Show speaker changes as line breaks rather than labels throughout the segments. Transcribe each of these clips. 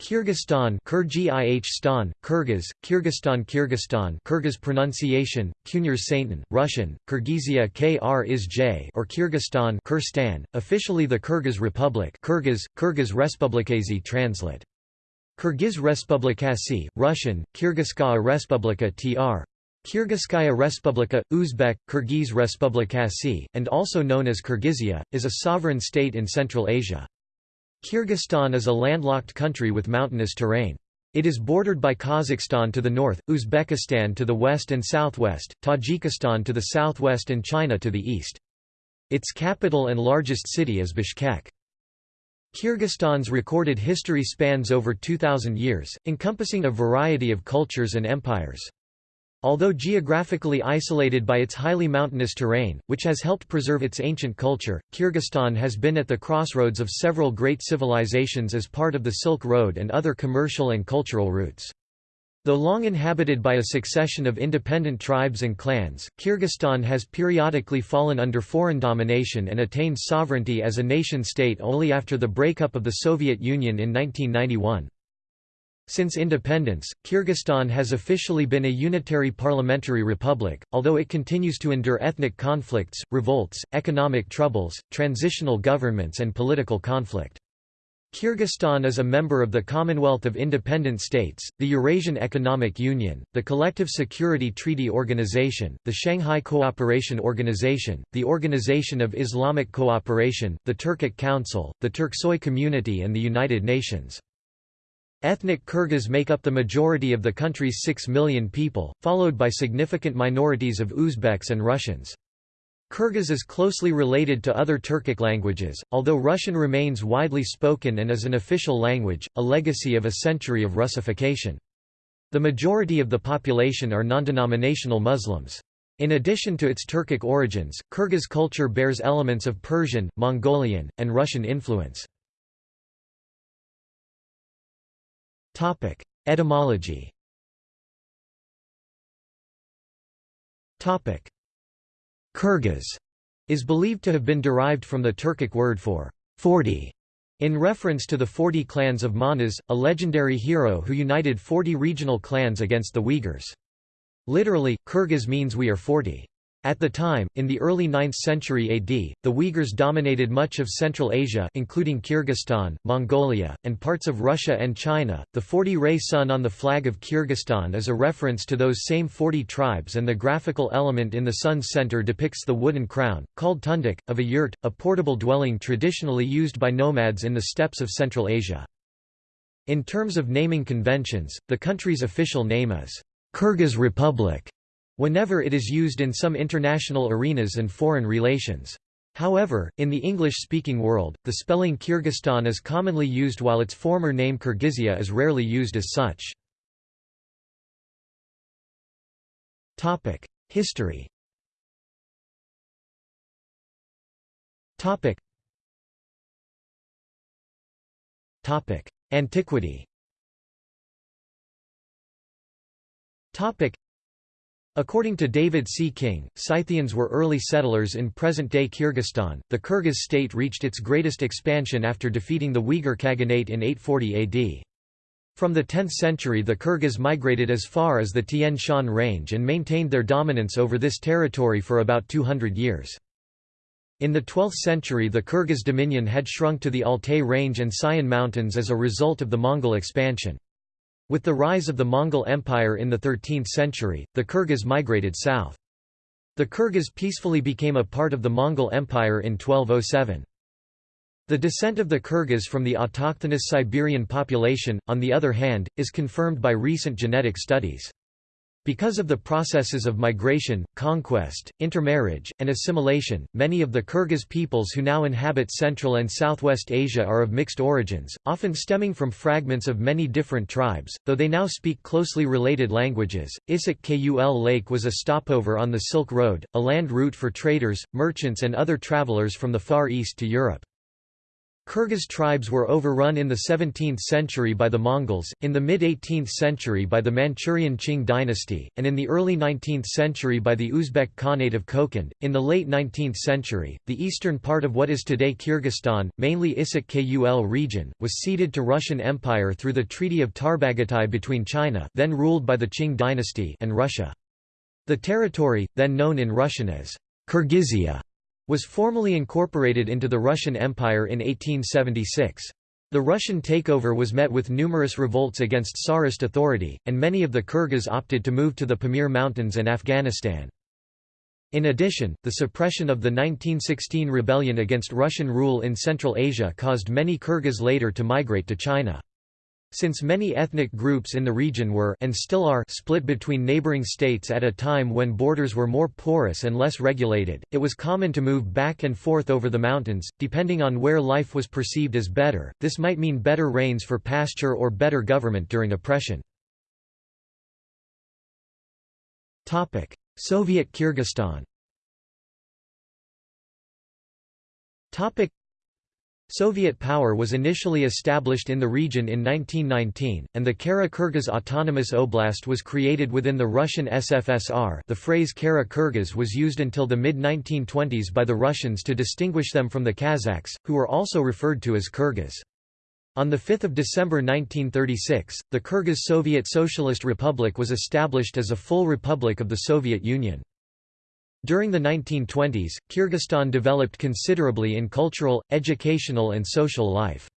Kyrgyzstan Kyrgyzstan, Kyrgyz, Kyrgyzstan Kyrgyzstan Kyrgyz pronunciation, Kunyar Saintan, Russian, Kyrgyzia Kr is J or Kyrgyzstan Kyrstan, officially the Kyrgyz Republic Kyrgyz, Kyrgyz Respublikazi translate. Kyrgyz Respublikasi, Russian, Kyrgyzskaya Respublika tr. Kyrgyzskaya Respublika, Uzbek, Kyrgyz Respublikasi, and also known as Kyrgyzia, is a sovereign state in Central Asia. Kyrgyzstan is a landlocked country with mountainous terrain. It is bordered by Kazakhstan to the north, Uzbekistan to the west and southwest, Tajikistan to the southwest and China to the east. Its capital and largest city is Bishkek. Kyrgyzstan's recorded history spans over 2,000 years, encompassing a variety of cultures and empires. Although geographically isolated by its highly mountainous terrain, which has helped preserve its ancient culture, Kyrgyzstan has been at the crossroads of several great civilizations as part of the Silk Road and other commercial and cultural routes. Though long inhabited by a succession of independent tribes and clans, Kyrgyzstan has periodically fallen under foreign domination and attained sovereignty as a nation-state only after the breakup of the Soviet Union in 1991. Since independence, Kyrgyzstan has officially been a unitary parliamentary republic, although it continues to endure ethnic conflicts, revolts, economic troubles, transitional governments and political conflict. Kyrgyzstan is a member of the Commonwealth of Independent States, the Eurasian Economic Union, the Collective Security Treaty Organization, the Shanghai Cooperation Organization, the Organization of Islamic Cooperation, the Turkic Council, the Turksoy Community and the United Nations. Ethnic Kyrgyz make up the majority of the country's 6 million people, followed by significant minorities of Uzbeks and Russians. Kyrgyz is closely related to other Turkic languages, although Russian remains widely spoken and is an official language, a legacy of a century of Russification. The majority of the population are non-denominational Muslims. In addition to its Turkic origins, Kyrgyz culture bears elements of Persian, Mongolian, and Russian influence. Topic: Etymology. Topic: Kyrgyz is believed to have been derived from the Turkic word for 40 in reference to the 40 clans of Manas, a legendary hero who united 40 regional clans against the Uyghurs. Literally, Kyrgyz means we are 40. At the time, in the early 9th century AD, the Uyghurs dominated much of Central Asia including Kyrgyzstan, Mongolia, and parts of Russia and China. The 40-ray sun on the flag of Kyrgyzstan is a reference to those same 40 tribes and the graphical element in the sun's center depicts the wooden crown, called tundik, of a yurt, a portable dwelling traditionally used by nomads in the steppes of Central Asia. In terms of naming conventions, the country's official name is Kyrgyz Republic whenever it is used in some international arenas and foreign relations. However, in the English-speaking world, the spelling Kyrgyzstan is commonly used while its former name Kyrgyzia is rarely used as such. History Antiquity According to David C. King, Scythians were early settlers in present-day Kyrgyzstan. The Kyrgyz state reached its greatest expansion after defeating the Uyghur Khaganate in 840 AD. From the 10th century the Kyrgyz migrated as far as the Tian Shan range and maintained their dominance over this territory for about 200 years. In the 12th century the Kyrgyz dominion had shrunk to the Altai range and Sayan mountains as a result of the Mongol expansion. With the rise of the Mongol Empire in the 13th century, the Kyrgyz migrated south. The Kyrgyz peacefully became a part of the Mongol Empire in 1207. The descent of the Kyrgyz from the autochthonous Siberian population, on the other hand, is confirmed by recent genetic studies. Because of the processes of migration, conquest, intermarriage, and assimilation, many of the Kyrgyz peoples who now inhabit Central and Southwest Asia are of mixed origins, often stemming from fragments of many different tribes, though they now speak closely related languages. Issyk Kul Lake was a stopover on the Silk Road, a land route for traders, merchants and other travelers from the Far East to Europe. Kyrgyz tribes were overrun in the 17th century by the Mongols, in the mid-18th century by the Manchurian Qing dynasty, and in the early 19th century by the Uzbek Khanate of Kokand. In the late 19th century, the eastern part of what is today Kyrgyzstan, mainly Issyk Kul region, was ceded to Russian Empire through the Treaty of Tarbagatai between China then ruled by the Qing dynasty and Russia. The territory, then known in Russian as Kyrgyzia, was formally incorporated into the Russian Empire in 1876. The Russian takeover was met with numerous revolts against Tsarist authority, and many of the Kyrgyz opted to move to the Pamir Mountains and Afghanistan. In addition, the suppression of the 1916 rebellion against Russian rule in Central Asia caused many Kyrgyz later to migrate to China. Since many ethnic groups in the region were and still are split between neighboring states at a time when borders were more porous and less regulated, it was common to move back and forth over the mountains, depending on where life was perceived as better. This might mean better rains for pasture or better government during oppression. Topic: Soviet Kyrgyzstan. Topic: Soviet power was initially established in the region in 1919, and the Kara-Kyrgyz Autonomous Oblast was created within the Russian SFSR the phrase Kara-Kyrgyz was used until the mid-1920s by the Russians to distinguish them from the Kazakhs, who were also referred to as Kyrgyz. On 5 December 1936, the Kyrgyz Soviet Socialist Republic was established as a full republic of the Soviet Union. During the 1920s, Kyrgyzstan developed considerably in cultural, educational and social life.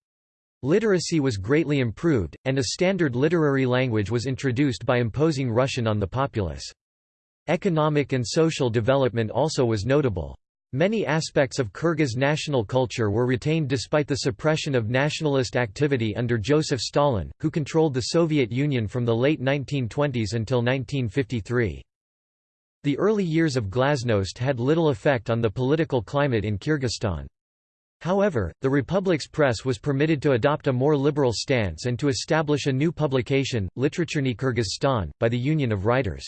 Literacy was greatly improved, and a standard literary language was introduced by imposing Russian on the populace. Economic and social development also was notable. Many aspects of Kyrgyz national culture were retained despite the suppression of nationalist activity under Joseph Stalin, who controlled the Soviet Union from the late 1920s until 1953. The early years of glasnost had little effect on the political climate in Kyrgyzstan. However, the republic's press was permitted to adopt a more liberal stance and to establish a new publication, Literaturny Kyrgyzstan, by the Union of Writers.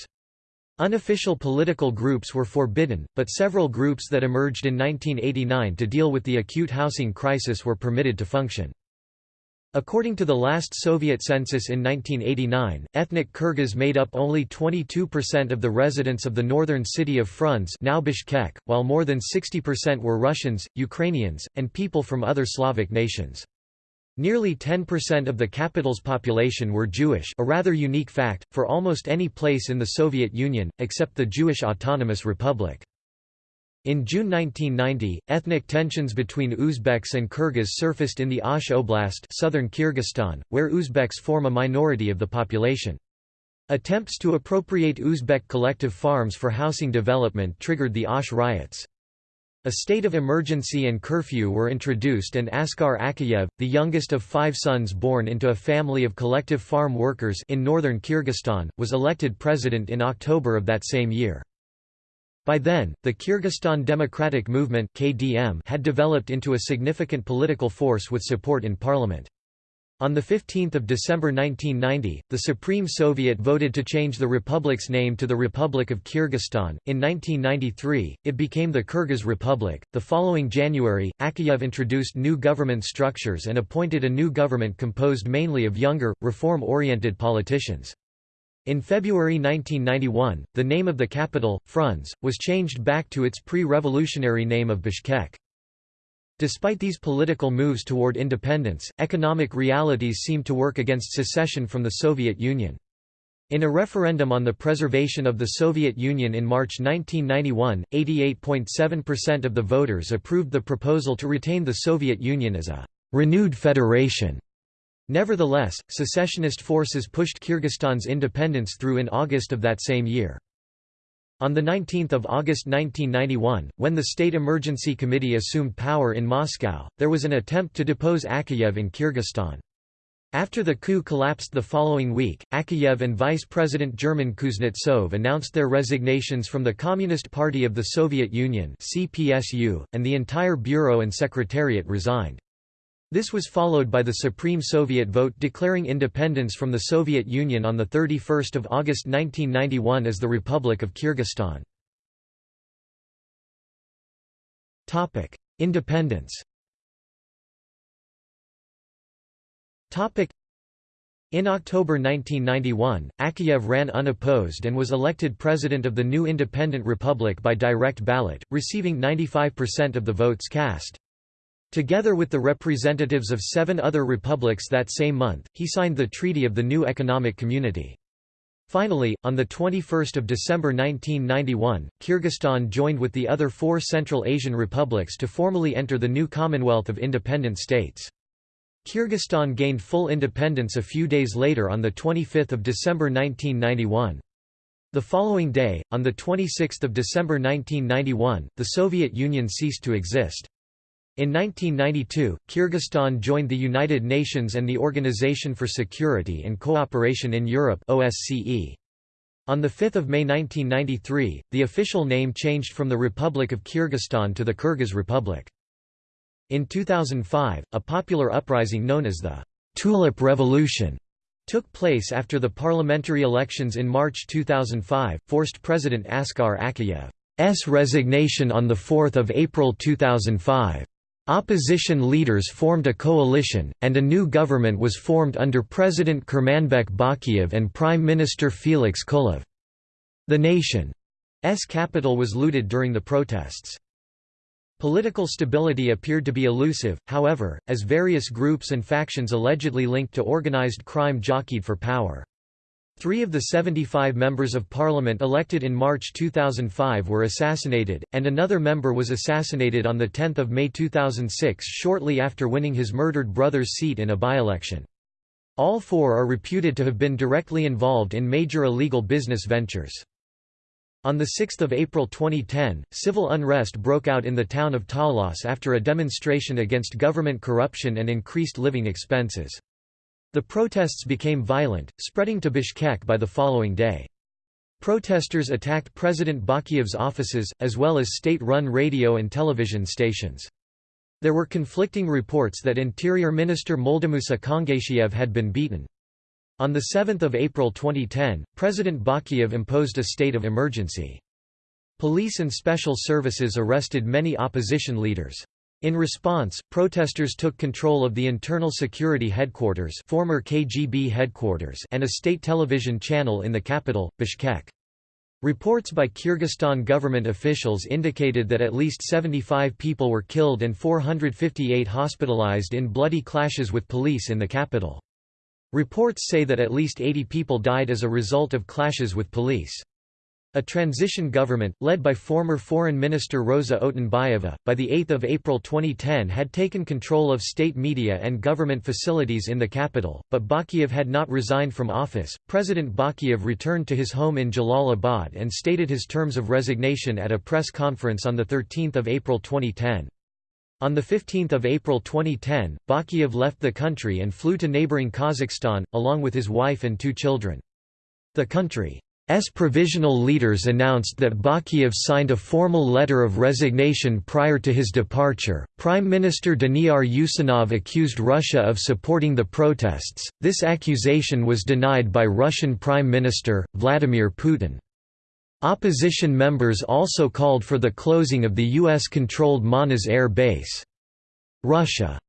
Unofficial political groups were forbidden, but several groups that emerged in 1989 to deal with the acute housing crisis were permitted to function. According to the last Soviet census in 1989, ethnic Kyrgyz made up only 22% of the residents of the northern city of Frunze now Bishkek, while more than 60% were Russians, Ukrainians, and people from other Slavic nations. Nearly 10% of the capital's population were Jewish a rather unique fact, for almost any place in the Soviet Union, except the Jewish Autonomous Republic. In June 1990, ethnic tensions between Uzbeks and Kyrgyz surfaced in the Osh Oblast southern Kyrgyzstan, where Uzbeks form a minority of the population. Attempts to appropriate Uzbek collective farms for housing development triggered the Osh riots. A state of emergency and curfew were introduced and Askar Akayev, the youngest of five sons born into a family of collective farm workers in northern Kyrgyzstan, was elected president in October of that same year. By then, the Kyrgyzstan Democratic Movement (KDM) had developed into a significant political force with support in parliament. On 15 December 1990, the Supreme Soviet voted to change the republic's name to the Republic of Kyrgyzstan. In 1993, it became the Kyrgyz Republic. The following January, Akayev introduced new government structures and appointed a new government composed mainly of younger, reform oriented politicians. In February 1991, the name of the capital, Frunze, was changed back to its pre-revolutionary name of Bishkek. Despite these political moves toward independence, economic realities seemed to work against secession from the Soviet Union. In a referendum on the preservation of the Soviet Union in March 1991, 88.7% of the voters approved the proposal to retain the Soviet Union as a renewed federation. Nevertheless, secessionist forces pushed Kyrgyzstan's independence through in August of that same year. On 19 August 1991, when the State Emergency Committee assumed power in Moscow, there was an attempt to depose Akayev in Kyrgyzstan. After the coup collapsed the following week, Akayev and Vice President German Kuznetsov announced their resignations from the Communist Party of the Soviet Union (CPSU), and the entire bureau and secretariat resigned. This was followed by the Supreme Soviet vote declaring independence from the Soviet Union on 31 August 1991 as the Republic of Kyrgyzstan. Independence In October 1991, Akayev ran unopposed and was elected president of the new independent republic by direct ballot, receiving 95% of the votes cast. Together with the representatives of seven other republics that same month, he signed the Treaty of the New Economic Community. Finally, on 21 December 1991, Kyrgyzstan joined with the other four Central Asian republics to formally enter the new Commonwealth of Independent States. Kyrgyzstan gained full independence a few days later on 25 December 1991. The following day, on 26 December 1991, the Soviet Union ceased to exist. In 1992, Kyrgyzstan joined the United Nations and the Organization for Security and Cooperation in Europe OSCE. On 5 May 1993, the official name changed from the Republic of Kyrgyzstan to the Kyrgyz Republic. In 2005, a popular uprising known as the Tulip Revolution took place after the parliamentary elections in March 2005, forced President Askar Akayev's resignation on 4 April 2005. Opposition leaders formed a coalition, and a new government was formed under President Kurmanbek Bakiev and Prime Minister Felix Kulov. The nation's capital was looted during the protests. Political stability appeared to be elusive, however, as various groups and factions allegedly linked to organized crime jockeyed for power. Three of the 75 members of parliament elected in March 2005 were assassinated, and another member was assassinated on 10 May 2006 shortly after winning his murdered brother's seat in a by-election. All four are reputed to have been directly involved in major illegal business ventures. On 6 April 2010, civil unrest broke out in the town of Talas after a demonstration against government corruption and increased living expenses. The protests became violent, spreading to Bishkek by the following day. Protesters attacked President Bakiev's offices, as well as state-run radio and television stations. There were conflicting reports that Interior Minister Moldamusa Kangashiev had been beaten. On 7 April 2010, President Bakiev imposed a state of emergency. Police and special services arrested many opposition leaders. In response, protesters took control of the Internal Security Headquarters, former KGB headquarters and a state television channel in the capital, Bishkek. Reports by Kyrgyzstan government officials indicated that at least 75 people were killed and 458 hospitalized in bloody clashes with police in the capital. Reports say that at least 80 people died as a result of clashes with police. A transition government, led by former Foreign Minister Rosa Otunbayeva, by 8 April 2010 had taken control of state media and government facilities in the capital, but Bakiev had not resigned from office. President Bakiev returned to his home in Jalalabad and stated his terms of resignation at a press conference on 13 April 2010. On 15 April 2010, Bakiev left the country and flew to neighboring Kazakhstan, along with his wife and two children. The country's provisional leaders announced that Bakiev signed a formal letter of resignation prior to his departure. Prime Minister Daniyar Usenov accused Russia of supporting the protests. This accusation was denied by Russian Prime Minister, Vladimir Putin. Opposition members also called for the closing of the U.S.-controlled Manas Air Base. Russia's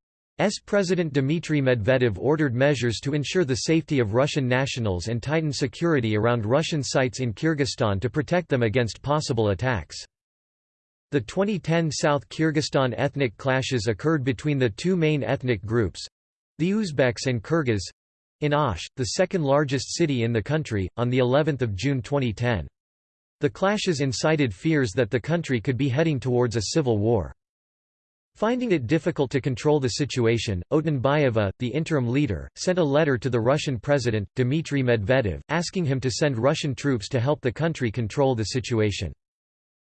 President Dmitry Medvedev ordered measures to ensure the safety of Russian nationals and tighten security around Russian sites in Kyrgyzstan to protect them against possible attacks. The 2010 South Kyrgyzstan ethnic clashes occurred between the two main ethnic groups—the Uzbeks and Kyrgyz—in Osh, the second largest city in the country, on the 11th of June 2010. The clashes incited fears that the country could be heading towards a civil war. Finding it difficult to control the situation, Otunbayeva, the interim leader, sent a letter to the Russian president, Dmitry Medvedev, asking him to send Russian troops to help the country control the situation.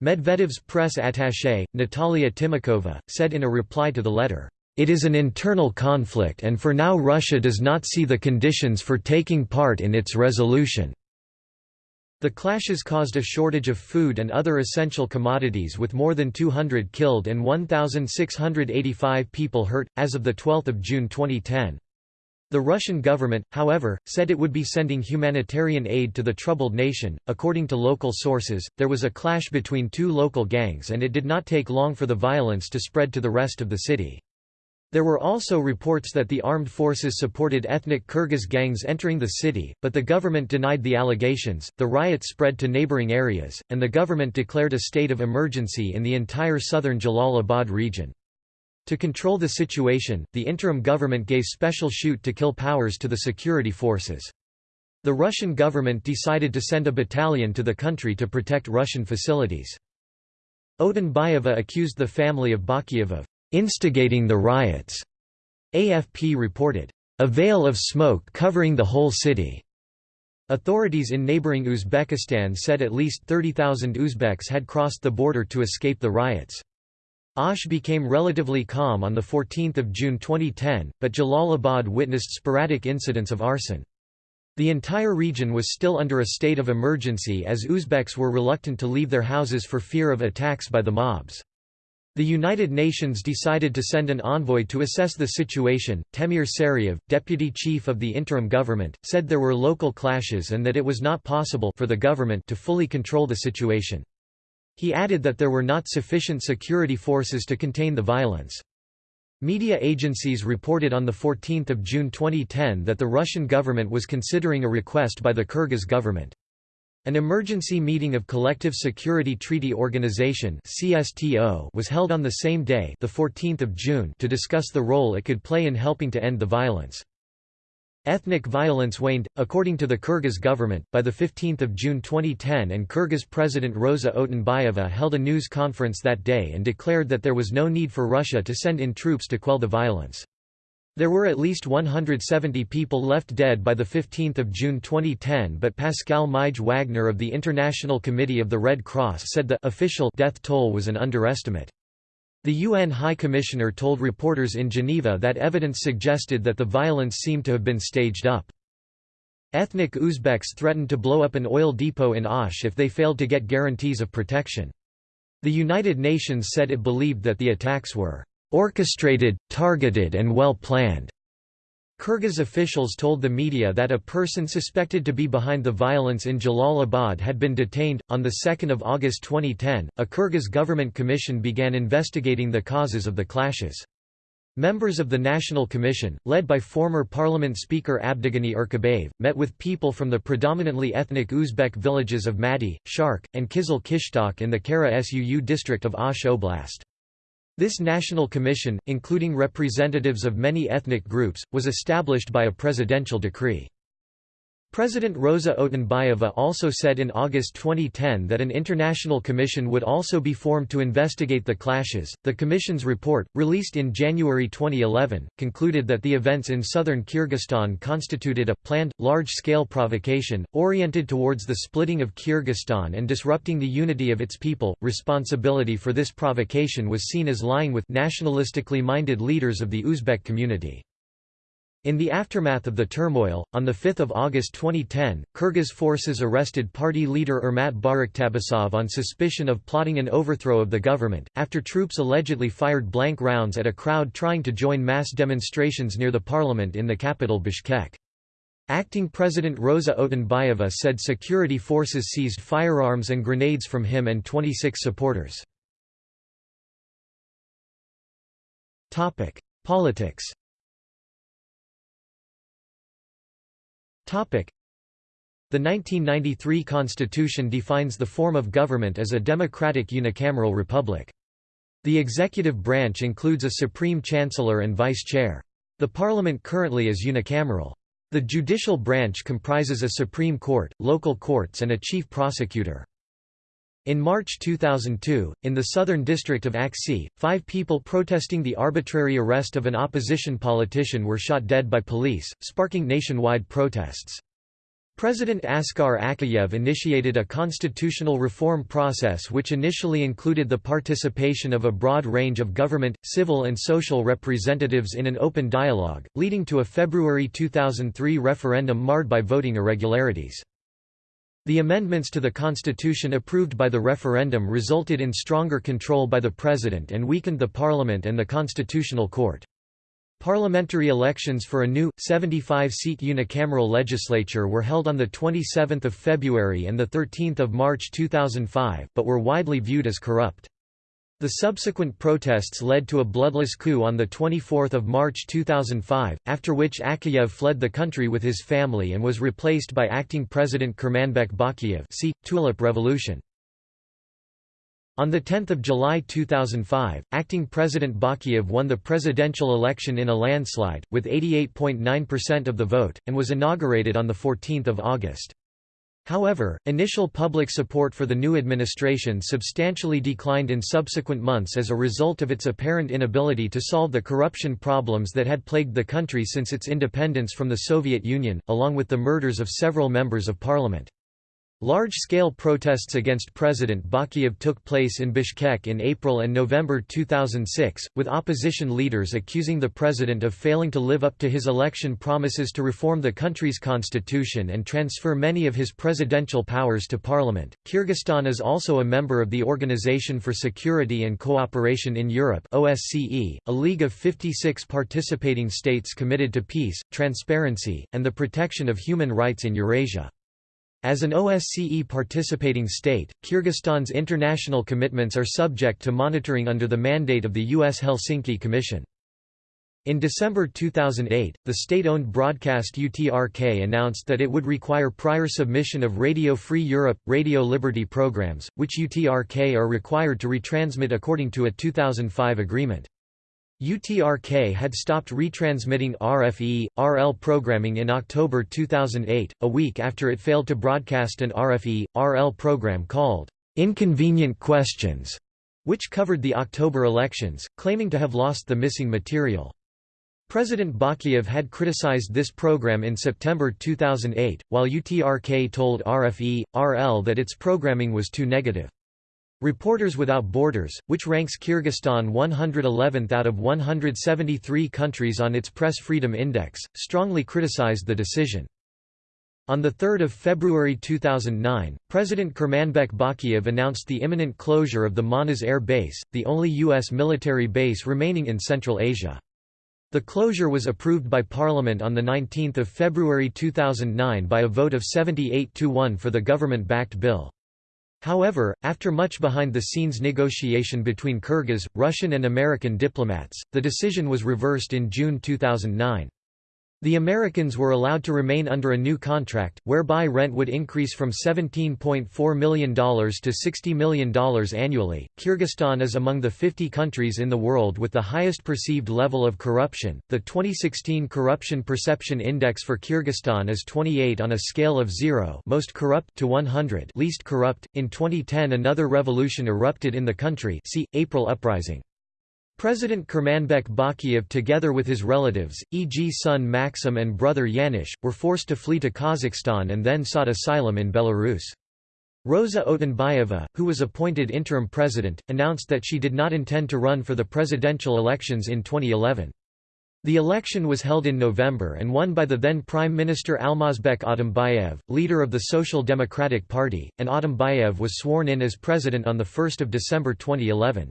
Medvedev's press attaché, Natalia Timakova, said in a reply to the letter, "...it is an internal conflict and for now Russia does not see the conditions for taking part in its resolution." The clashes caused a shortage of food and other essential commodities with more than 200 killed and 1,685 people hurt, as of 12 June 2010. The Russian government, however, said it would be sending humanitarian aid to the troubled nation. According to local sources, there was a clash between two local gangs and it did not take long for the violence to spread to the rest of the city. There were also reports that the armed forces supported ethnic Kyrgyz gangs entering the city, but the government denied the allegations. The riots spread to neighboring areas, and the government declared a state of emergency in the entire southern Jalalabad region. To control the situation, the interim government gave special shoot-to-kill powers to the security forces. The Russian government decided to send a battalion to the country to protect Russian facilities. Otunbayeva accused the family of Bakiev of instigating the riots. AFP reported, a veil of smoke covering the whole city. Authorities in neighboring Uzbekistan said at least 30,000 Uzbeks had crossed the border to escape the riots. Osh became relatively calm on 14 June 2010, but Jalalabad witnessed sporadic incidents of arson. The entire region was still under a state of emergency as Uzbeks were reluctant to leave their houses for fear of attacks by the mobs. The United Nations decided to send an envoy to assess the situation. Temir Sariev, deputy chief of the interim government, said there were local clashes and that it was not possible for the government to fully control the situation. He added that there were not sufficient security forces to contain the violence. Media agencies reported on 14 June 2010 that the Russian government was considering a request by the Kyrgyz government. An emergency meeting of Collective Security Treaty Organization (CSTO) was held on the same day, the 14th of June, to discuss the role it could play in helping to end the violence. Ethnic violence waned, according to the Kyrgyz government, by 15 June 2010 and Kyrgyz President Rosa Otunbayeva held a news conference that day and declared that there was no need for Russia to send in troops to quell the violence. There were at least 170 people left dead by 15 June 2010 but Pascal Mige Wagner of the International Committee of the Red Cross said the official death toll was an underestimate. The UN High Commissioner told reporters in Geneva that evidence suggested that the violence seemed to have been staged up. Ethnic Uzbeks threatened to blow up an oil depot in Osh if they failed to get guarantees of protection. The United Nations said it believed that the attacks were orchestrated, targeted and well planned. Kyrgyz officials told the media that a person suspected to be behind the violence in Jalalabad had been detained. On 2 August 2010, a Kyrgyz government commission began investigating the causes of the clashes. Members of the National Commission, led by former Parliament Speaker Abdugani Erkabayev, met with people from the predominantly ethnic Uzbek villages of Madi, Shark, and Kizil Kishtok in the Kara Suu district of Osh Oblast. This national commission, including representatives of many ethnic groups, was established by a presidential decree. President Rosa Otunbayeva also said in August 2010 that an international commission would also be formed to investigate the clashes. The commission's report, released in January 2011, concluded that the events in southern Kyrgyzstan constituted a planned, large scale provocation, oriented towards the splitting of Kyrgyzstan and disrupting the unity of its people. Responsibility for this provocation was seen as lying with nationalistically minded leaders of the Uzbek community. In the aftermath of the turmoil, on 5 August 2010, Kyrgyz forces arrested party leader Ermat Baraktabasov on suspicion of plotting an overthrow of the government, after troops allegedly fired blank rounds at a crowd trying to join mass demonstrations near the parliament in the capital Bishkek. Acting President Rosa Otunbayeva said security forces seized firearms and grenades from him and 26 supporters. Politics The 1993 constitution defines the form of government as a democratic unicameral republic. The executive branch includes a supreme chancellor and vice chair. The parliament currently is unicameral. The judicial branch comprises a Supreme Court, local courts and a chief prosecutor. In March 2002, in the southern district of Aksy, five people protesting the arbitrary arrest of an opposition politician were shot dead by police, sparking nationwide protests. President Askar Akayev initiated a constitutional reform process which initially included the participation of a broad range of government, civil and social representatives in an open dialogue, leading to a February 2003 referendum marred by voting irregularities. The amendments to the constitution approved by the referendum resulted in stronger control by the president and weakened the parliament and the constitutional court. Parliamentary elections for a new, 75-seat unicameral legislature were held on 27 February and 13 March 2005, but were widely viewed as corrupt. The subsequent protests led to a bloodless coup on 24 March 2005, after which Akayev fled the country with his family and was replaced by acting President Kurmanbek Bakiyev see, Tulip Revolution. On 10 July 2005, acting President Bakiyev won the presidential election in a landslide, with 88.9% of the vote, and was inaugurated on 14 August. However, initial public support for the new administration substantially declined in subsequent months as a result of its apparent inability to solve the corruption problems that had plagued the country since its independence from the Soviet Union, along with the murders of several members of parliament. Large-scale protests against President Bakiyev took place in Bishkek in April and November 2006, with opposition leaders accusing the president of failing to live up to his election promises to reform the country's constitution and transfer many of his presidential powers to parliament. Kyrgyzstan is also a member of the Organization for Security and Cooperation in Europe (OSCE), a league of 56 participating states committed to peace, transparency, and the protection of human rights in Eurasia. As an OSCE participating state, Kyrgyzstan's international commitments are subject to monitoring under the mandate of the U.S. Helsinki Commission. In December 2008, the state-owned broadcast UTRK announced that it would require prior submission of Radio Free Europe, Radio Liberty programs, which UTRK are required to retransmit according to a 2005 agreement. UTRK had stopped retransmitting RFE, RL programming in October 2008, a week after it failed to broadcast an RFE, RL program called Inconvenient Questions, which covered the October elections, claiming to have lost the missing material. President Bakiyev had criticized this program in September 2008, while UTRK told RFE, RL that its programming was too negative. Reporters Without Borders, which ranks Kyrgyzstan 111th out of 173 countries on its Press Freedom Index, strongly criticized the decision. On 3 February 2009, President Kurmanbek Bakiyev announced the imminent closure of the Manas Air Base, the only U.S. military base remaining in Central Asia. The closure was approved by Parliament on 19 February 2009 by a vote of 78 to 1 for the government-backed bill. However, after much behind-the-scenes negotiation between Kyrgyz, Russian and American diplomats, the decision was reversed in June 2009. The Americans were allowed to remain under a new contract, whereby rent would increase from $17.4 million to $60 million annually. Kyrgyzstan is among the 50 countries in the world with the highest perceived level of corruption. The 2016 Corruption Perception Index for Kyrgyzstan is 28 on a scale of 0, most corrupt to 100, least corrupt. In 2010, another revolution erupted in the country. See April Uprising. President Kurmanbek Bakiyev together with his relatives, e.g. son Maxim and brother Yanish, were forced to flee to Kazakhstan and then sought asylum in Belarus. Rosa Otunbayeva, who was appointed interim president, announced that she did not intend to run for the presidential elections in 2011. The election was held in November and won by the then Prime Minister Almazbek Atambayev, leader of the Social Democratic Party, and Atambayev was sworn in as president on 1 December 2011.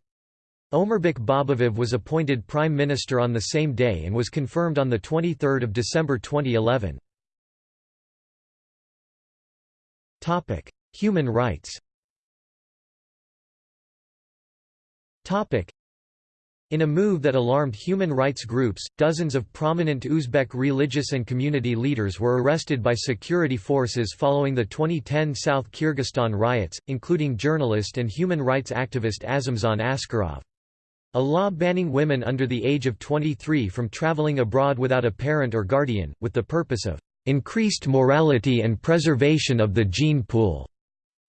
Omurbek Babayev was appointed Prime Minister on the same day and was confirmed on 23 December 2011. Human rights in a move that alarmed human rights groups, dozens of prominent Uzbek religious and community leaders were arrested by security forces following the 2010 South Kyrgyzstan riots, including journalist and human rights activist Azimzhan Askarov. A law banning women under the age of 23 from traveling abroad without a parent or guardian, with the purpose of increased morality and preservation of the gene pool,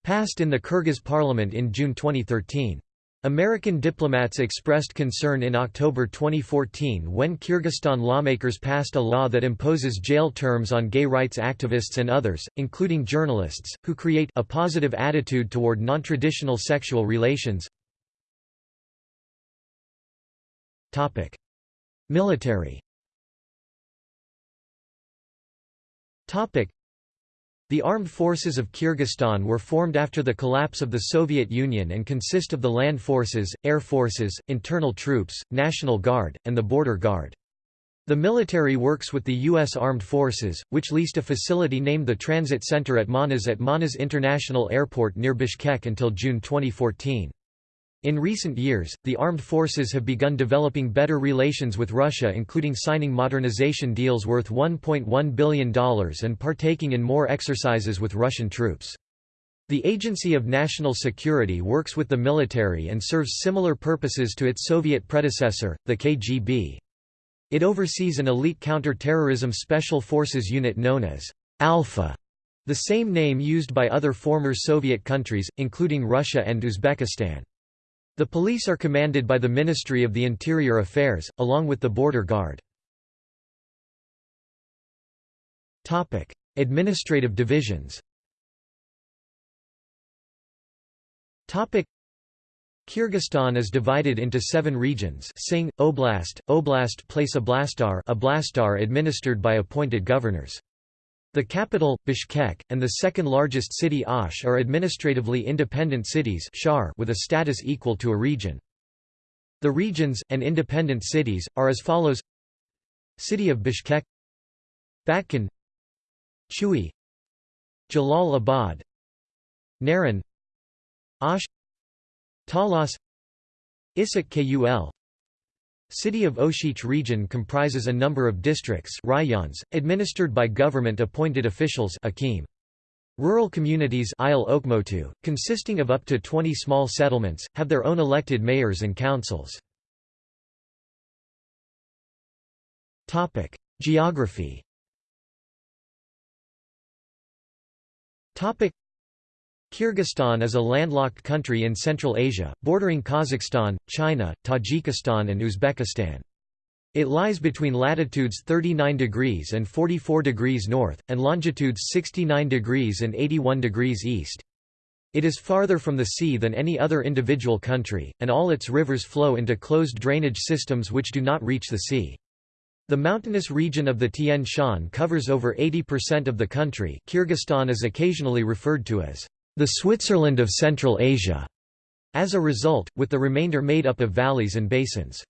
passed in the Kyrgyz parliament in June 2013. American diplomats expressed concern in October 2014 when Kyrgyzstan lawmakers passed a law that imposes jail terms on gay rights activists and others, including journalists, who create a positive attitude toward non-traditional sexual relations. Topic: Military. Topic: The armed forces of Kyrgyzstan were formed after the collapse of the Soviet Union and consist of the land forces, air forces, internal troops, National Guard, and the Border Guard. The military works with the U.S. Armed Forces, which leased a facility named the Transit Center at Manas at Manas International Airport near Bishkek until June 2014. In recent years, the armed forces have begun developing better relations with Russia including signing modernization deals worth $1.1 billion and partaking in more exercises with Russian troops. The Agency of National Security works with the military and serves similar purposes to its Soviet predecessor, the KGB. It oversees an elite counter-terrorism special forces unit known as Alpha, the same name used by other former Soviet countries, including Russia and Uzbekistan. The police are commanded by the Ministry of the Interior Affairs, along with the Border Guard. Administrative divisions Kyrgyzstan is divided into seven regions Sing, Oblast, Oblast place Oblastar Oblastar administered by appointed governors. The capital, Bishkek, and the second largest city Osh are administratively independent cities with a status equal to a region. The regions, and independent cities, are as follows City of Bishkek Batken Chui Jalal Abad Naryn Osh Talas Issyk Kul City of Oshich region comprises a number of districts rayons, administered by government-appointed officials Akim. Rural communities consisting of up to 20 small settlements, have their own elected mayors and councils. Geography Kyrgyzstan is a landlocked country in Central Asia, bordering Kazakhstan, China, Tajikistan and Uzbekistan. It lies between latitudes 39 degrees and 44 degrees north, and longitudes 69 degrees and 81 degrees east. It is farther from the sea than any other individual country, and all its rivers flow into closed drainage systems which do not reach the sea. The mountainous region of the Tian Shan covers over 80% of the country. Kyrgyzstan is occasionally referred to as the Switzerland of Central Asia, as a result, with the remainder made up of valleys and basins.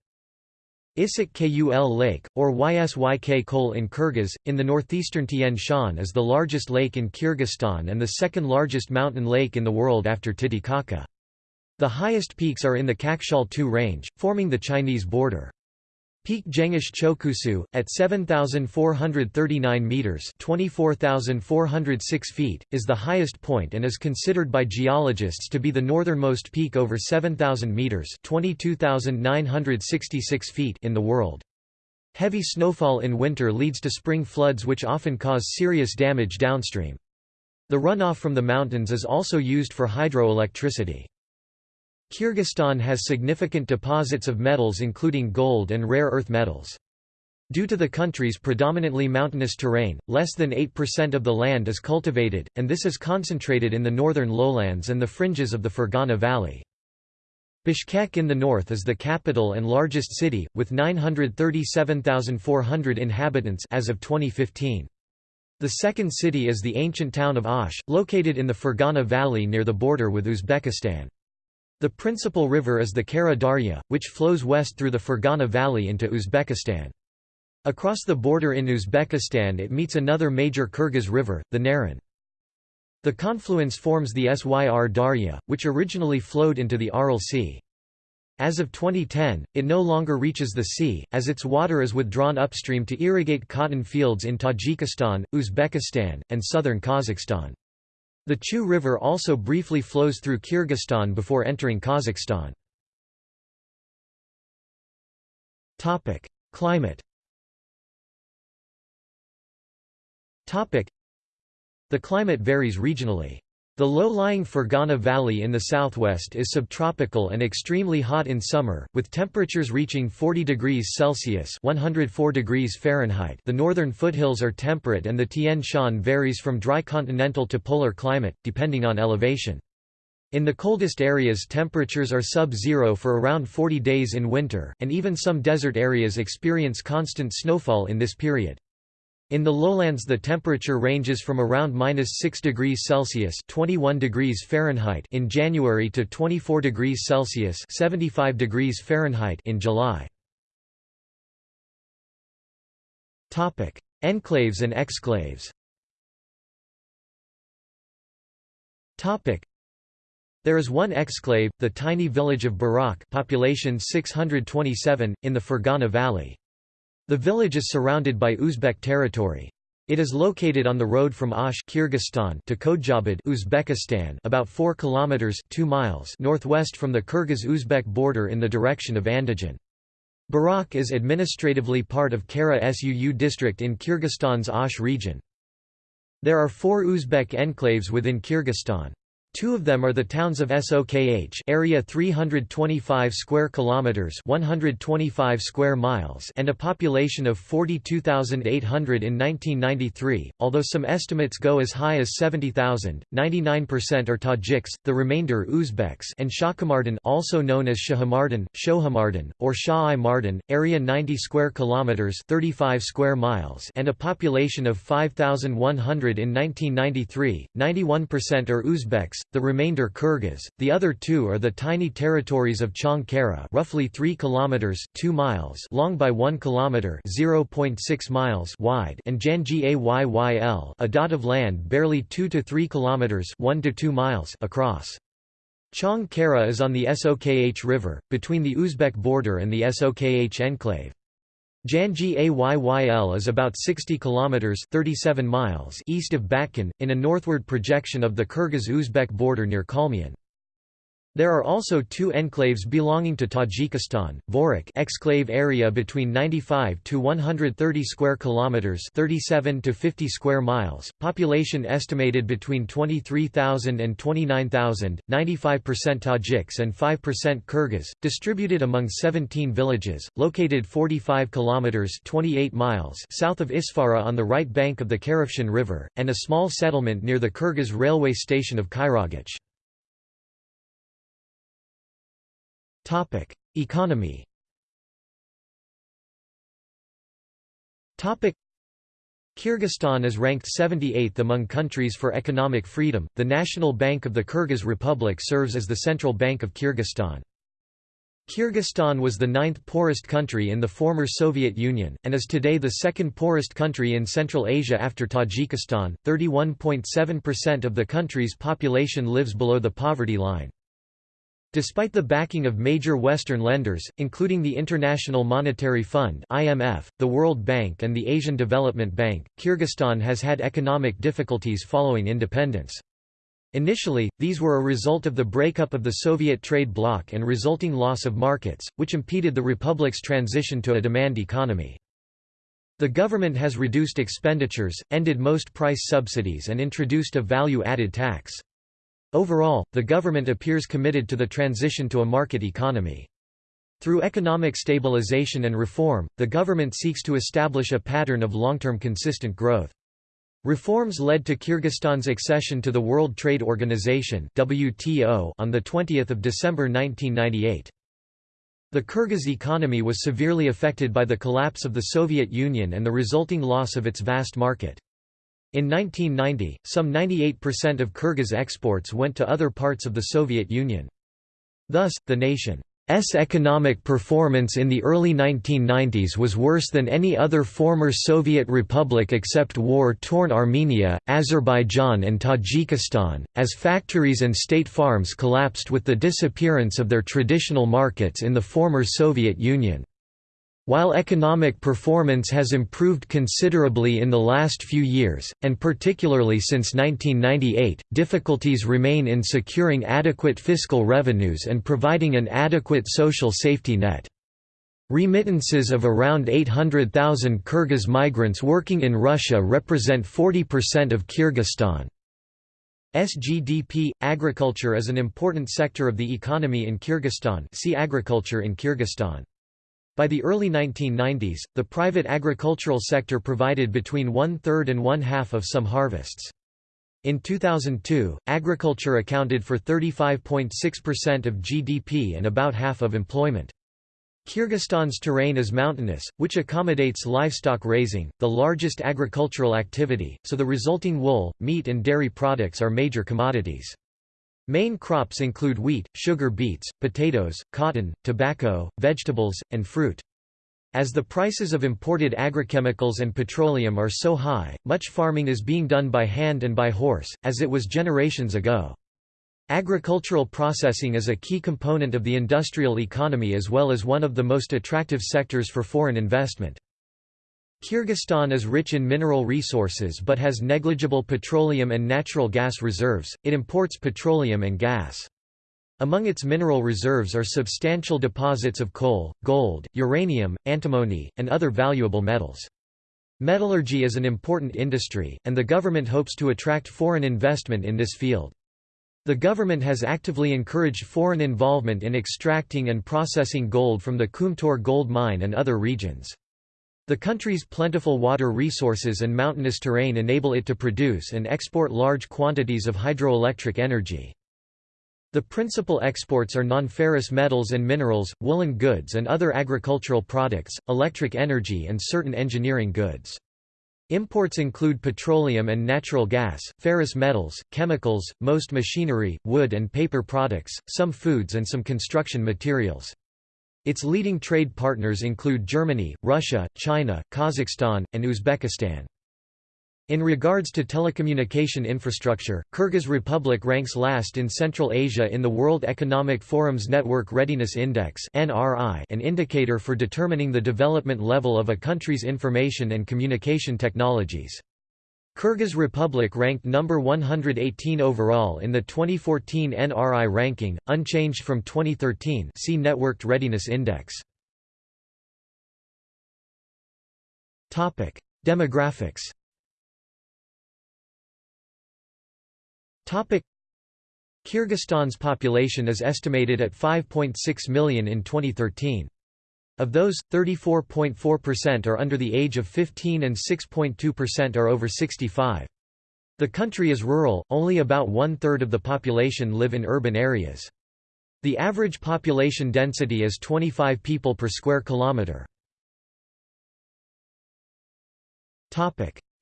Issyk Kul Lake, or Ysyk Kol in Kyrgyz, in the northeastern Tian Shan is the largest lake in Kyrgyzstan and the second largest mountain lake in the world after Titicaca. The highest peaks are in the Kakshal II range, forming the Chinese border. Peak Jengish Chokusu, at 7,439 metres 24,406 feet, is the highest point and is considered by geologists to be the northernmost peak over 7,000 metres 22,966 feet in the world. Heavy snowfall in winter leads to spring floods which often cause serious damage downstream. The runoff from the mountains is also used for hydroelectricity. Kyrgyzstan has significant deposits of metals including gold and rare earth metals. Due to the country's predominantly mountainous terrain, less than 8% of the land is cultivated, and this is concentrated in the northern lowlands and the fringes of the Fergana Valley. Bishkek in the north is the capital and largest city, with 937,400 inhabitants as of 2015. The second city is the ancient town of Osh, located in the Fergana Valley near the border with Uzbekistan. The principal river is the Kara Darya, which flows west through the Fergana Valley into Uzbekistan. Across the border in Uzbekistan it meets another major Kyrgyz river, the Naryn. The confluence forms the Syr Darya, which originally flowed into the Aral Sea. As of 2010, it no longer reaches the sea, as its water is withdrawn upstream to irrigate cotton fields in Tajikistan, Uzbekistan, and southern Kazakhstan. The Chu River also briefly flows through Kyrgyzstan before entering Kazakhstan. Climate The climate varies regionally. The low-lying Fergana Valley in the southwest is subtropical and extremely hot in summer, with temperatures reaching 40 degrees Celsius (104 degrees Fahrenheit). The northern foothills are temperate and the Tian Shan varies from dry continental to polar climate, depending on elevation. In the coldest areas temperatures are sub-zero for around 40 days in winter, and even some desert areas experience constant snowfall in this period. In the lowlands the temperature ranges from around minus 6 degrees Celsius 21 degrees Fahrenheit in January to 24 degrees Celsius 75 degrees Fahrenheit in July. Topic: Enclaves and exclaves. Topic: There is one exclave, the tiny village of Barak population 627, in the Fergana Valley. The village is surrounded by Uzbek territory. It is located on the road from Osh Kyrgyzstan to Khodzhabad Uzbekistan about 4 kilometers 2 miles northwest from the Kyrgyz-Uzbek border in the direction of Andijan. Barak is administratively part of Kara Suu district in Kyrgyzstan's Osh region. There are four Uzbek enclaves within Kyrgyzstan. Two of them are the towns of Sokh area 325 square kilometers 125 square miles and a population of 42,800 in 1993, although some estimates go as high as 70,000. 99% are Tajiks, the remainder Uzbeks and Shahkamardan also known as Shahamardan, Shohamardan or Shah-i Mardan, area 90 square kilometers 35 square miles and a population of 5,100 in 1993. 91% are Uzbeks the remainder Kyrgyz. The other two are the tiny territories of Chong Kara, roughly 3 kilometers 2 miles long by 1 kilometer 0.6 miles wide, and Janji Ayyyl, a dot of land barely 2 to 3 kilometers 1 to 2 miles across. Chong Kara is on the Sokh River, between the Uzbek border and the Sokh enclave. Janji Ayyyl is about 60 kilometers 37 miles east of Batken in a northward projection of the Kyrgyz-Uzbek border near Kalmyan. There are also two enclaves belonging to Tajikistan, Vorukh exclave area between 95 to 130 square kilometers, 37 to 50 square miles, population estimated between 23,000 and 29,000, 95% Tajiks and 5% Kyrgyz, distributed among 17 villages, located 45 kilometers, 28 miles south of Isfara on the right bank of the Karafshan River, and a small settlement near the Kyrgyz railway station of Kairagach. Topic: Economy. Topic: Kyrgyzstan is ranked 78th among countries for economic freedom. The National Bank of the Kyrgyz Republic serves as the central bank of Kyrgyzstan. Kyrgyzstan was the ninth poorest country in the former Soviet Union, and is today the second poorest country in Central Asia after Tajikistan. 31.7% of the country's population lives below the poverty line. Despite the backing of major Western lenders, including the International Monetary Fund (IMF), the World Bank and the Asian Development Bank, Kyrgyzstan has had economic difficulties following independence. Initially, these were a result of the breakup of the Soviet trade bloc and resulting loss of markets, which impeded the republic's transition to a demand economy. The government has reduced expenditures, ended most price subsidies and introduced a value-added tax. Overall, the government appears committed to the transition to a market economy. Through economic stabilization and reform, the government seeks to establish a pattern of long-term consistent growth. Reforms led to Kyrgyzstan's accession to the World Trade Organization (WTO) on the 20th of December 1998. The Kyrgyz economy was severely affected by the collapse of the Soviet Union and the resulting loss of its vast market. In 1990, some 98% of Kyrgyz exports went to other parts of the Soviet Union. Thus, the nation's economic performance in the early 1990s was worse than any other former Soviet republic except war-torn Armenia, Azerbaijan and Tajikistan, as factories and state farms collapsed with the disappearance of their traditional markets in the former Soviet Union. While economic performance has improved considerably in the last few years, and particularly since 1998, difficulties remain in securing adequate fiscal revenues and providing an adequate social safety net. Remittances of around 800,000 Kyrgyz migrants working in Russia represent 40% of Kyrgyzstan's GDP. Agriculture is an important sector of the economy in Kyrgyzstan. See agriculture in Kyrgyzstan. By the early 1990s, the private agricultural sector provided between one-third and one-half of some harvests. In 2002, agriculture accounted for 35.6% of GDP and about half of employment. Kyrgyzstan's terrain is mountainous, which accommodates livestock raising, the largest agricultural activity, so the resulting wool, meat and dairy products are major commodities. Main crops include wheat, sugar beets, potatoes, cotton, tobacco, vegetables, and fruit. As the prices of imported agrochemicals and petroleum are so high, much farming is being done by hand and by horse, as it was generations ago. Agricultural processing is a key component of the industrial economy as well as one of the most attractive sectors for foreign investment. Kyrgyzstan is rich in mineral resources but has negligible petroleum and natural gas reserves, it imports petroleum and gas. Among its mineral reserves are substantial deposits of coal, gold, uranium, antimony, and other valuable metals. Metallurgy is an important industry, and the government hopes to attract foreign investment in this field. The government has actively encouraged foreign involvement in extracting and processing gold from the Kumtor gold mine and other regions. The country's plentiful water resources and mountainous terrain enable it to produce and export large quantities of hydroelectric energy. The principal exports are non-ferrous metals and minerals, woolen goods and other agricultural products, electric energy and certain engineering goods. Imports include petroleum and natural gas, ferrous metals, chemicals, most machinery, wood and paper products, some foods and some construction materials. Its leading trade partners include Germany, Russia, China, Kazakhstan, and Uzbekistan. In regards to telecommunication infrastructure, Kyrgyz Republic ranks last in Central Asia in the World Economic Forum's Network Readiness Index an indicator for determining the development level of a country's information and communication technologies. Kyrgyz Republic ranked number 118 overall in the 2014 NRI ranking, unchanged from 2013 see Networked Readiness Index. Demographics Kyrgyzstan's population is estimated at 5.6 million in 2013. Of those, 34.4% are under the age of 15 and 6.2% are over 65. The country is rural, only about one-third of the population live in urban areas. The average population density is 25 people per square kilometre.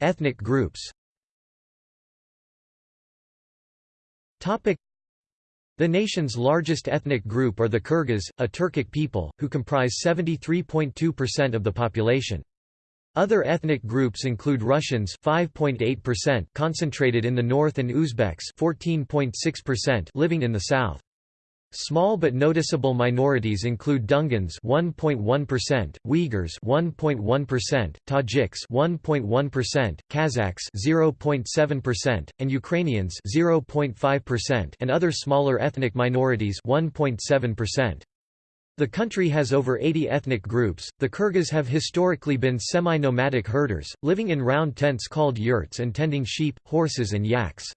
Ethnic groups The nation's largest ethnic group are the Kyrgyz, a Turkic people, who comprise 73.2% of the population. Other ethnic groups include Russians 5.8% concentrated in the north and Uzbeks 14.6% living in the south. Small but noticeable minorities include Dungans 1.1%, Uyghurs 1.1%, Tajiks 1.1%, Kazakhs 0.7%, and Ukrainians 0.5% and other smaller ethnic minorities 1.7%. The country has over 80 ethnic groups. The Kyrgyz have historically been semi-nomadic herders, living in round tents called yurts and tending sheep, horses and yaks.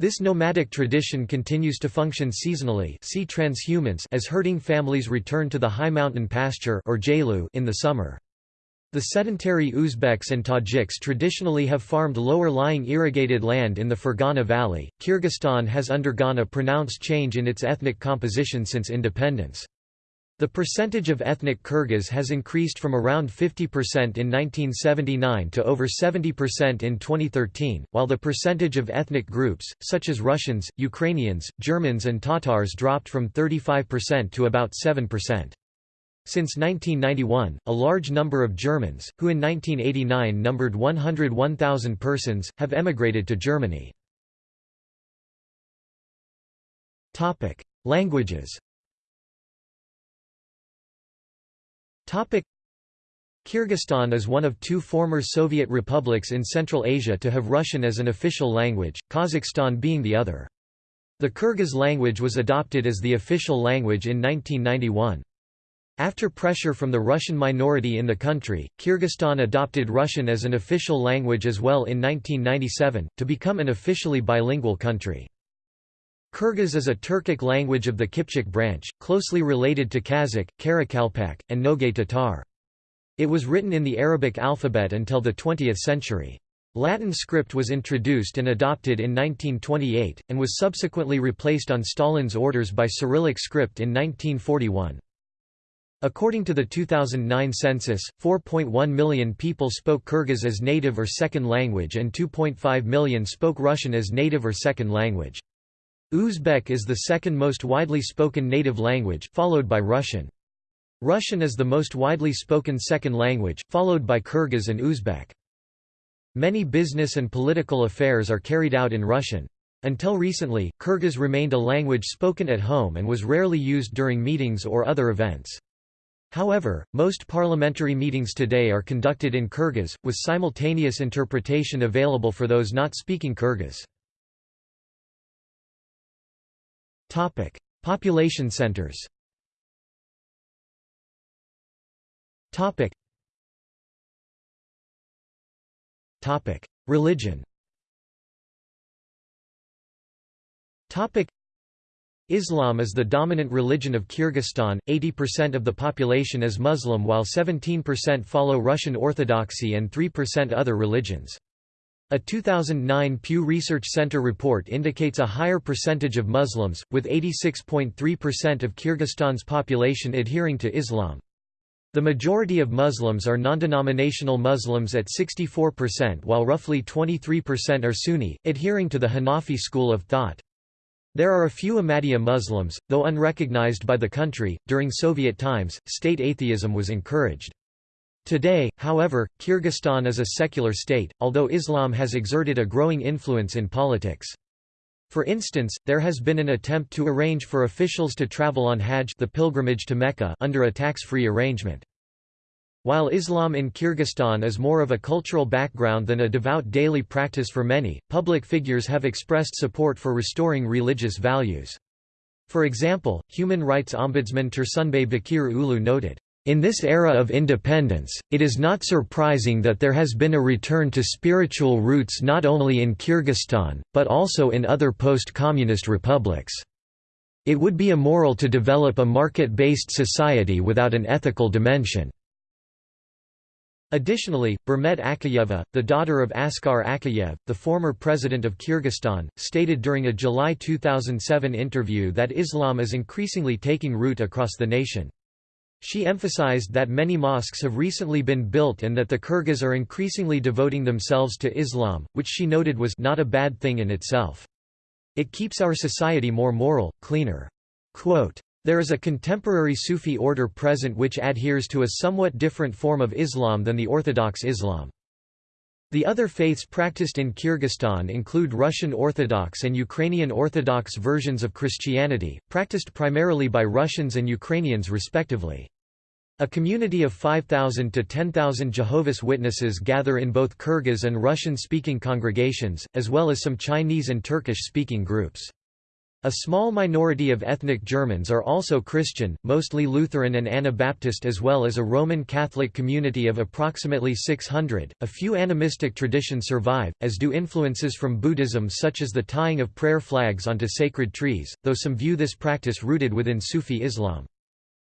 This nomadic tradition continues to function seasonally see transhumance as herding families return to the high mountain pasture or in the summer. The sedentary Uzbeks and Tajiks traditionally have farmed lower-lying irrigated land in the Fergana Valley. Kyrgyzstan has undergone a pronounced change in its ethnic composition since independence. The percentage of ethnic Kyrgyz has increased from around 50% in 1979 to over 70% in 2013, while the percentage of ethnic groups, such as Russians, Ukrainians, Germans and Tatars dropped from 35% to about 7%. Since 1991, a large number of Germans, who in 1989 numbered 101,000 persons, have emigrated to Germany. Languages Kyrgyzstan is one of two former Soviet republics in Central Asia to have Russian as an official language, Kazakhstan being the other. The Kyrgyz language was adopted as the official language in 1991. After pressure from the Russian minority in the country, Kyrgyzstan adopted Russian as an official language as well in 1997, to become an officially bilingual country. Kyrgyz is a Turkic language of the Kipchak branch, closely related to Kazakh, Karakalpak, and Nogay Tatar. It was written in the Arabic alphabet until the 20th century. Latin script was introduced and adopted in 1928, and was subsequently replaced on Stalin's orders by Cyrillic script in 1941. According to the 2009 census, 4.1 million people spoke Kyrgyz as native or second language and 2.5 million spoke Russian as native or second language. Uzbek is the second most widely spoken native language, followed by Russian. Russian is the most widely spoken second language, followed by Kyrgyz and Uzbek. Many business and political affairs are carried out in Russian. Until recently, Kyrgyz remained a language spoken at home and was rarely used during meetings or other events. However, most parliamentary meetings today are conducted in Kyrgyz, with simultaneous interpretation available for those not speaking Kyrgyz. Population centers. Topic: Religion. Topic. Islam is the dominant religion of Kyrgyzstan, 80% of the population is Muslim while 17% follow Russian Orthodoxy and 3% other religions. A 2009 Pew Research Center report indicates a higher percentage of Muslims, with 86.3% of Kyrgyzstan's population adhering to Islam. The majority of Muslims are non-denominational Muslims at 64% while roughly 23% are Sunni, adhering to the Hanafi school of thought. There are a few Ahmadiyya Muslims, though unrecognized by the country. During Soviet times, state atheism was encouraged. Today, however, Kyrgyzstan is a secular state, although Islam has exerted a growing influence in politics. For instance, there has been an attempt to arrange for officials to travel on Hajj the pilgrimage to Mecca under a tax-free arrangement. While Islam in Kyrgyzstan is more of a cultural background than a devout daily practice for many, public figures have expressed support for restoring religious values. For example, human rights ombudsman Tursunbay Bakir Ulu noted, in this era of independence, it is not surprising that there has been a return to spiritual roots not only in Kyrgyzstan, but also in other post-communist republics. It would be immoral to develop a market-based society without an ethical dimension. Additionally, Bermet Akayeva, the daughter of Askar Akayev, the former president of Kyrgyzstan, stated during a July 2007 interview that Islam is increasingly taking root across the nation. She emphasized that many mosques have recently been built and that the Kyrgyz are increasingly devoting themselves to Islam, which she noted was not a bad thing in itself. It keeps our society more moral, cleaner. Quote, there is a contemporary Sufi order present which adheres to a somewhat different form of Islam than the Orthodox Islam. The other faiths practiced in Kyrgyzstan include Russian Orthodox and Ukrainian Orthodox versions of Christianity, practiced primarily by Russians and Ukrainians respectively. A community of 5,000 to 10,000 Jehovah's Witnesses gather in both Kyrgyz and Russian-speaking congregations, as well as some Chinese and Turkish-speaking groups. A small minority of ethnic Germans are also Christian, mostly Lutheran and Anabaptist as well as a Roman Catholic community of approximately 600. A few animistic traditions survive, as do influences from Buddhism such as the tying of prayer flags onto sacred trees, though some view this practice rooted within Sufi Islam.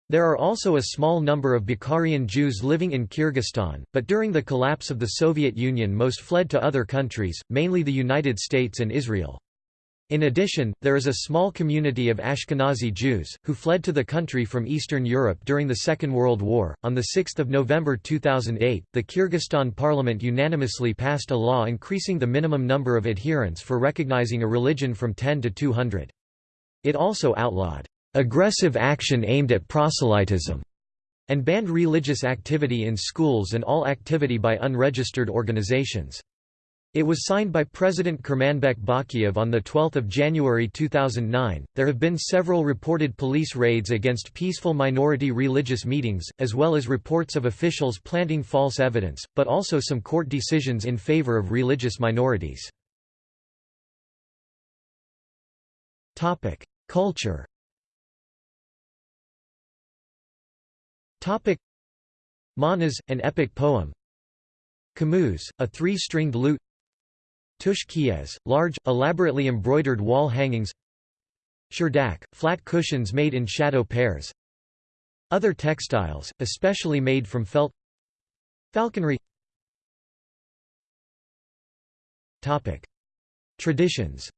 There are also a small number of Bukharian Jews living in Kyrgyzstan, but during the collapse of the Soviet Union most fled to other countries, mainly the United States and Israel. In addition, there is a small community of Ashkenazi Jews, who fled to the country from Eastern Europe during the Second World War. On 6 November 2008, the Kyrgyzstan parliament unanimously passed a law increasing the minimum number of adherents for recognizing a religion from 10 to 200. It also outlawed aggressive action aimed at proselytism and banned religious activity in schools and all activity by unregistered organizations. It was signed by President Kurmanbek Bakiev on 12 January 2009. There have been several reported police raids against peaceful minority religious meetings, as well as reports of officials planting false evidence, but also some court decisions in favor of religious minorities. Culture Manas, an epic poem Komuz, a three-stringed lute Tush large, elaborately embroidered wall hangings Shyrdak, flat cushions made in shadow pairs Other textiles, especially made from felt Falconry Topic. Traditions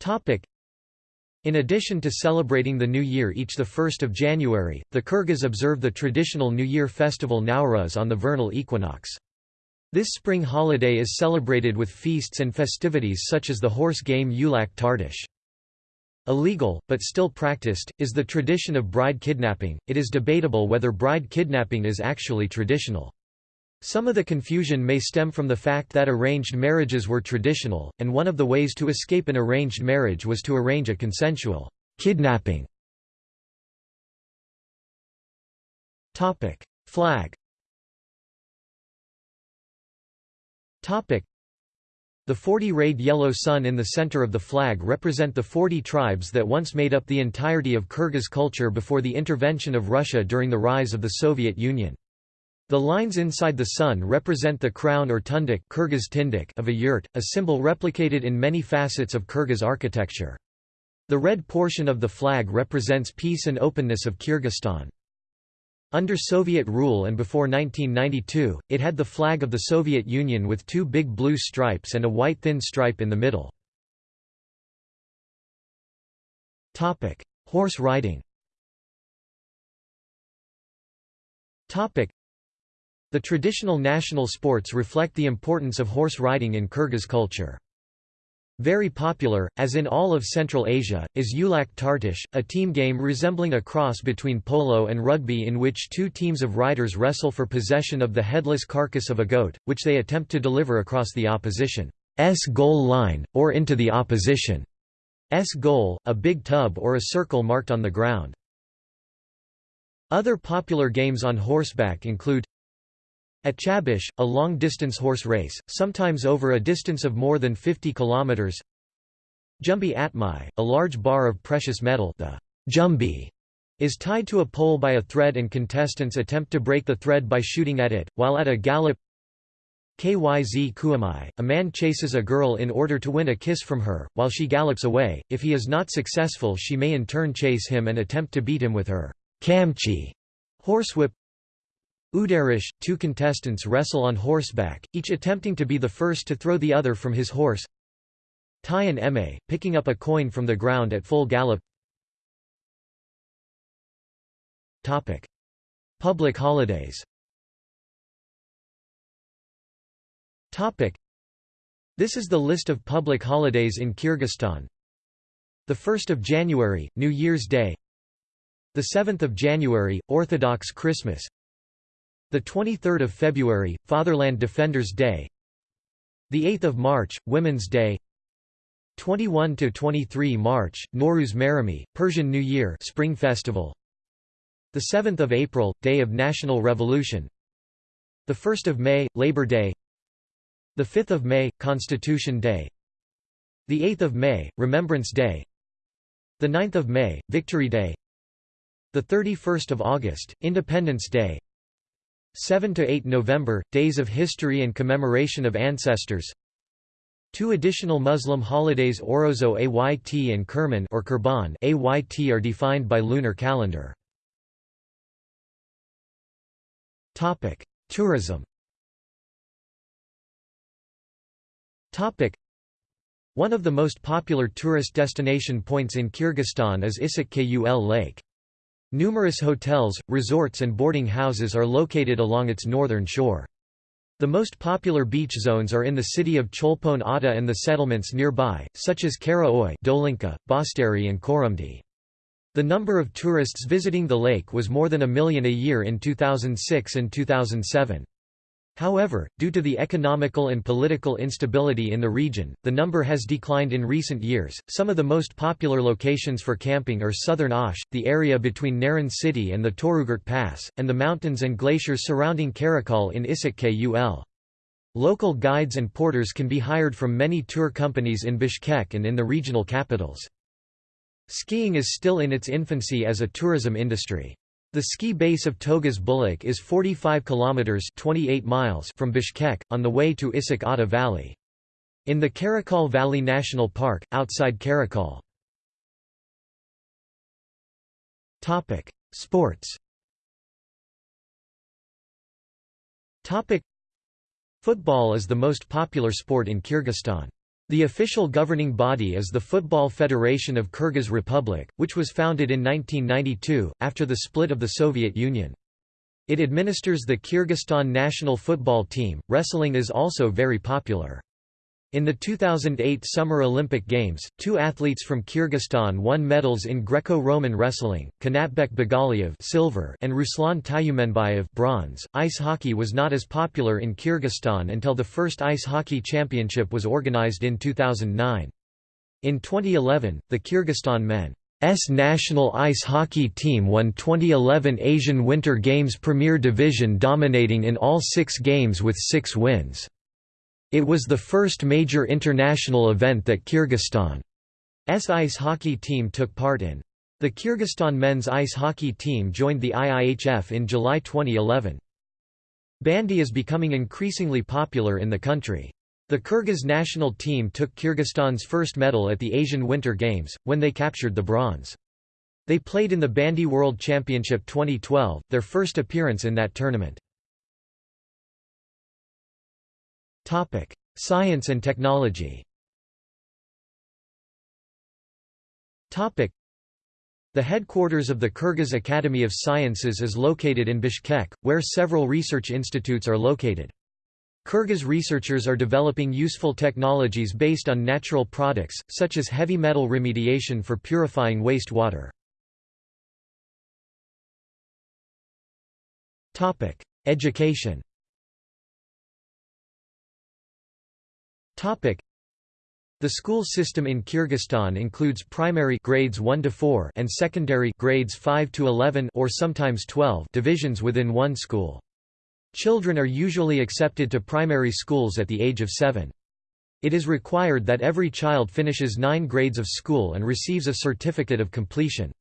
Topic. In addition to celebrating the New Year each 1 January, the Kyrgyz observe the traditional New Year festival Nowruz on the vernal equinox. This spring holiday is celebrated with feasts and festivities such as the horse game Ulak Tartish. Illegal, but still practiced, is the tradition of bride kidnapping. It is debatable whether bride kidnapping is actually traditional. Some of the confusion may stem from the fact that arranged marriages were traditional, and one of the ways to escape an arranged marriage was to arrange a consensual kidnapping. Flag the 40 rayed yellow sun in the center of the flag represent the 40 tribes that once made up the entirety of Kyrgyz culture before the intervention of Russia during the rise of the Soviet Union. The lines inside the sun represent the crown or tundik Kyrgyz tindik of a yurt, a symbol replicated in many facets of Kyrgyz architecture. The red portion of the flag represents peace and openness of Kyrgyzstan. Under Soviet rule and before 1992, it had the flag of the Soviet Union with two big blue stripes and a white thin stripe in the middle. Horse riding the traditional national sports reflect the importance of horse riding in Kyrgyz culture. Very popular, as in all of Central Asia, is Ulak Tartish, a team game resembling a cross between polo and rugby in which two teams of riders wrestle for possession of the headless carcass of a goat, which they attempt to deliver across the opposition's goal line, or into the opposition's goal, a big tub or a circle marked on the ground. Other popular games on horseback include at Chabish, a long-distance horse race, sometimes over a distance of more than 50 kilometers. Jumbi Atmai, a large bar of precious metal the Jumbi, is tied to a pole by a thread and contestants attempt to break the thread by shooting at it, while at a gallop Kyz Kuamai, a man chases a girl in order to win a kiss from her, while she gallops away, if he is not successful she may in turn chase him and attempt to beat him with her kamchi horsewhip Udarish, two contestants wrestle on horseback, each attempting to be the first to throw the other from his horse. Tayan Eme, picking up a coin from the ground at full gallop. Topic. Public holidays Topic. This is the list of public holidays in Kyrgyzstan. The 1st of January, New Year's Day. The 7th of January, Orthodox Christmas. The 23rd of February, Fatherland Defenders Day. The 8th of March, Women's Day. 21 to 23 March, Nowruz Mehrami, Persian New Year, Spring Festival. The 7th of April, Day of National Revolution. The 1st of May, Labor Day. The 5th of May, Constitution Day. The 8th of May, Remembrance Day. The 9th of May, Victory Day. The 31st of August, Independence Day. 7 to 8 November Days of History and Commemoration of Ancestors Two additional Muslim holidays Orozo Ayt and Kerman or Kurban Ayt are defined by lunar calendar. Topic: Tourism. Topic: One of the most popular tourist destination points in Kyrgyzstan is Issyk Kul Lake. Numerous hotels, resorts and boarding houses are located along its northern shore. The most popular beach zones are in the city of Cholpon Ata and the settlements nearby, such as Kara Oy, Dolinka, Bosteri and Korumdi. The number of tourists visiting the lake was more than a million a year in 2006 and 2007. However, due to the economical and political instability in the region, the number has declined in recent years. Some of the most popular locations for camping are southern Osh, the area between Naryn city and the Torugart Pass, and the mountains and glaciers surrounding Karakol in Issyk Kul. Local guides and porters can be hired from many tour companies in Bishkek and in the regional capitals. Skiing is still in its infancy as a tourism industry. The ski base of Togiz Bulak is 45 kilometers 28 miles from Bishkek on the way to Issyk Ata Valley. In the Karakol Valley National Park outside Karakol. Topic: Sports. Topic: Football is the most popular sport in Kyrgyzstan. The official governing body is the Football Federation of Kyrgyz Republic, which was founded in 1992, after the split of the Soviet Union. It administers the Kyrgyzstan national football team. Wrestling is also very popular. In the 2008 Summer Olympic Games, two athletes from Kyrgyzstan won medals in Greco-Roman wrestling, Kanatbek Begaliev silver and Ruslan Tyumenbayev bronze. Ice hockey was not as popular in Kyrgyzstan until the first ice hockey championship was organized in 2009. In 2011, the Kyrgyzstan men's national ice hockey team won 2011 Asian Winter Games Premier Division dominating in all six games with six wins. It was the first major international event that Kyrgyzstan's ice hockey team took part in. The Kyrgyzstan men's ice hockey team joined the IIHF in July 2011. Bandy is becoming increasingly popular in the country. The Kyrgyz national team took Kyrgyzstan's first medal at the Asian Winter Games, when they captured the bronze. They played in the Bandy World Championship 2012, their first appearance in that tournament. Science and technology. The headquarters of the Kyrgyz Academy of Sciences is located in Bishkek, where several research institutes are located. Kyrgyz researchers are developing useful technologies based on natural products, such as heavy metal remediation for purifying waste water. Education Topic. The school system in Kyrgyzstan includes primary grades 1 to 4 and secondary grades 5 to 11 or sometimes 12 divisions within one school. Children are usually accepted to primary schools at the age of 7. It is required that every child finishes 9 grades of school and receives a certificate of completion.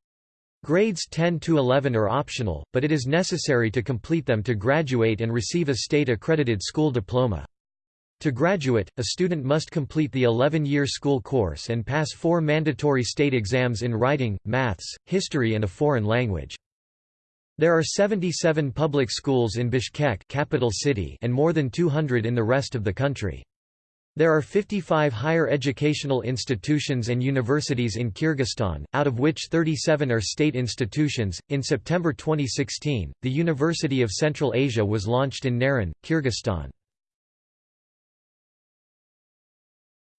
Grades 10 to 11 are optional, but it is necessary to complete them to graduate and receive a state-accredited school diploma. To graduate, a student must complete the 11-year school course and pass four mandatory state exams in writing, maths, history and a foreign language. There are 77 public schools in Bishkek capital city and more than 200 in the rest of the country. There are 55 higher educational institutions and universities in Kyrgyzstan, out of which 37 are state institutions. In September 2016, the University of Central Asia was launched in Naryn, Kyrgyzstan.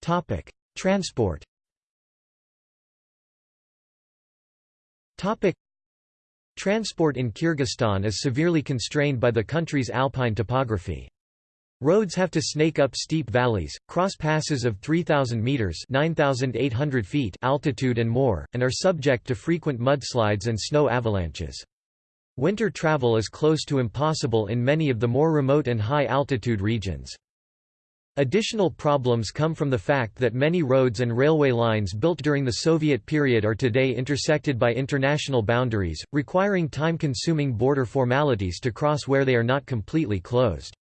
Topic: Transport. Topic: Transport in Kyrgyzstan is severely constrained by the country's alpine topography. Roads have to snake up steep valleys, cross passes of 3,000 meters (9,800 feet) altitude and more, and are subject to frequent mudslides and snow avalanches. Winter travel is close to impossible in many of the more remote and high-altitude regions. Additional problems come from the fact that many roads and railway lines built during the Soviet period are today intersected by international boundaries, requiring time-consuming border formalities to cross where they are not completely closed.